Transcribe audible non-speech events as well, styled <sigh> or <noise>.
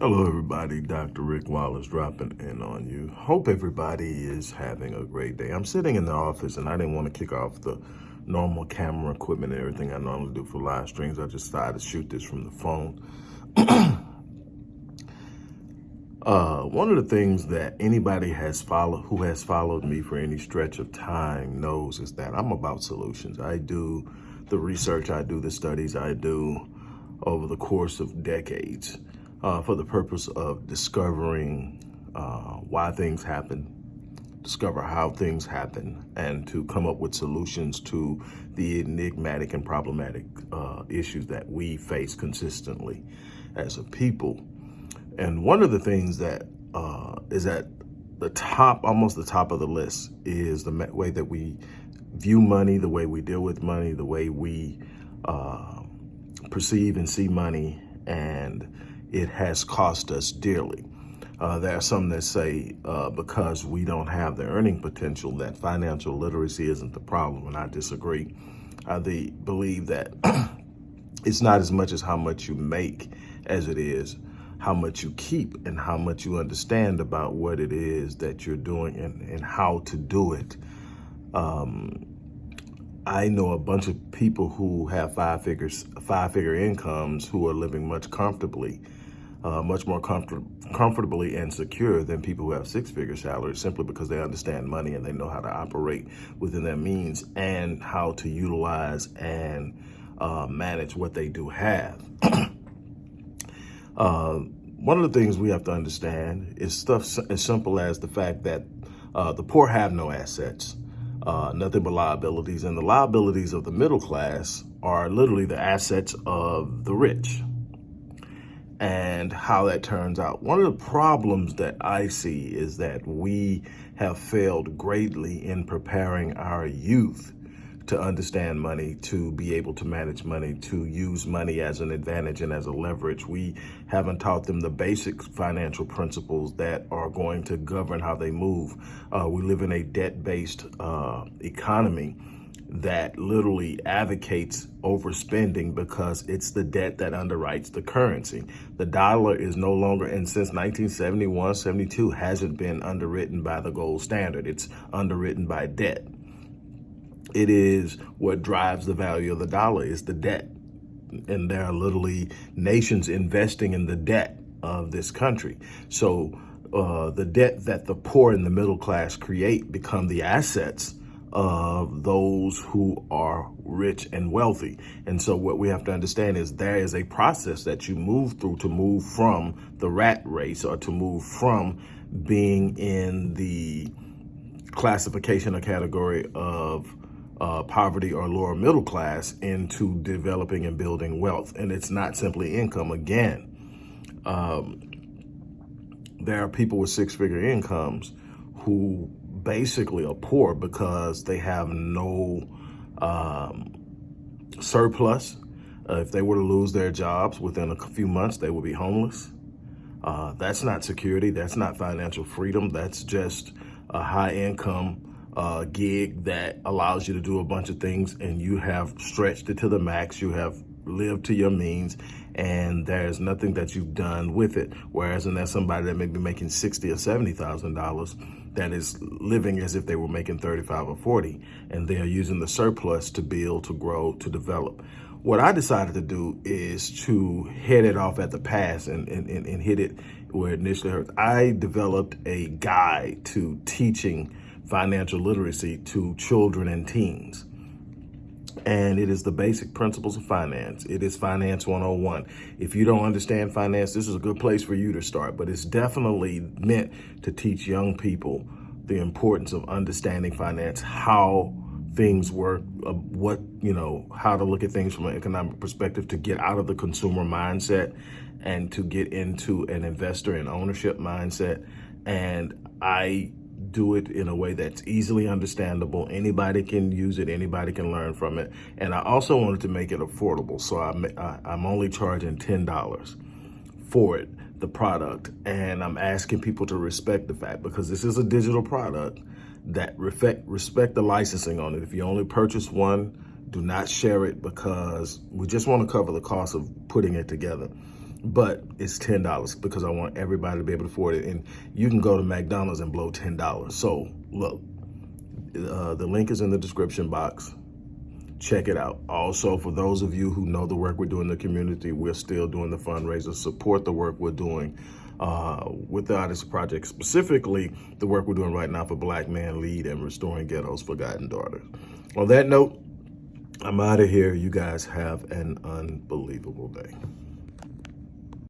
Hello, everybody. Dr. Rick Wallace dropping in on you. Hope everybody is having a great day. I'm sitting in the office and I didn't want to kick off the normal camera equipment and everything I normally do for live streams. I just decided to shoot this from the phone. <coughs> uh, one of the things that anybody has followed, who has followed me for any stretch of time knows is that I'm about solutions. I do the research, I do the studies, I do over the course of decades uh, for the purpose of discovering uh, why things happen, discover how things happen, and to come up with solutions to the enigmatic and problematic uh, issues that we face consistently as a people. And one of the things that uh, is at the top, almost the top of the list, is the way that we view money, the way we deal with money, the way we uh, perceive and see money, and it has cost us dearly. Uh, there are some that say uh, because we don't have the earning potential that financial literacy isn't the problem, and I disagree. I believe that <clears throat> it's not as much as how much you make as it is how much you keep and how much you understand about what it is that you're doing and, and how to do it. Um, I know a bunch of people who have five figures, five figure incomes who are living much comfortably uh, much more comfort comfortably and secure than people who have six-figure salaries simply because they understand money and they know how to operate within their means and how to utilize and uh, manage what they do have. <clears throat> uh, one of the things we have to understand is stuff as simple as the fact that uh, the poor have no assets, uh, nothing but liabilities, and the liabilities of the middle class are literally the assets of the rich and how that turns out. One of the problems that I see is that we have failed greatly in preparing our youth to understand money, to be able to manage money, to use money as an advantage and as a leverage. We haven't taught them the basic financial principles that are going to govern how they move. Uh, we live in a debt-based uh, economy that literally advocates overspending because it's the debt that underwrites the currency. The dollar is no longer, and since 1971, 72, hasn't been underwritten by the gold standard. It's underwritten by debt. It is what drives the value of the dollar is the debt. And there are literally nations investing in the debt of this country. So uh, the debt that the poor and the middle class create become the assets of those who are rich and wealthy. And so what we have to understand is there is a process that you move through to move from the rat race or to move from being in the classification or category of uh, poverty or lower middle class into developing and building wealth. And it's not simply income. Again, um, there are people with six figure incomes who basically are poor because they have no um, surplus. Uh, if they were to lose their jobs within a few months, they would be homeless. Uh, that's not security. That's not financial freedom. That's just a high income uh, gig that allows you to do a bunch of things and you have stretched it to the max. You have lived to your means and there's nothing that you've done with it. Whereas and there's somebody that may be making sixty or seventy thousand dollars that is living as if they were making 35 or 40 and they are using the surplus to build, to grow, to develop. What I decided to do is to head it off at the pass and, and, and hit it where it initially hurts. I developed a guide to teaching financial literacy to children and teens and it is the basic principles of finance. It is Finance 101. If you don't understand finance, this is a good place for you to start, but it's definitely meant to teach young people the importance of understanding finance, how things work, uh, what, you know, how to look at things from an economic perspective to get out of the consumer mindset and to get into an investor and ownership mindset. And I do it in a way that's easily understandable. Anybody can use it. Anybody can learn from it. And I also wanted to make it affordable. So I'm, I'm only charging $10 for it, the product. And I'm asking people to respect the fact because this is a digital product that respect, respect the licensing on it. If you only purchase one, do not share it because we just want to cover the cost of putting it together. But it's ten dollars because I want everybody to be able to afford it. And you can go to McDonald's and blow ten dollars. So look, uh, the link is in the description box. Check it out. Also, for those of you who know the work we're doing in the community, we're still doing the fundraiser. Support the work we're doing uh, with the Odyssey Project, specifically the work we're doing right now for Black Man Lead and Restoring Ghetto's Forgotten Daughters. On that note, I'm out of here. You guys have an unbelievable day.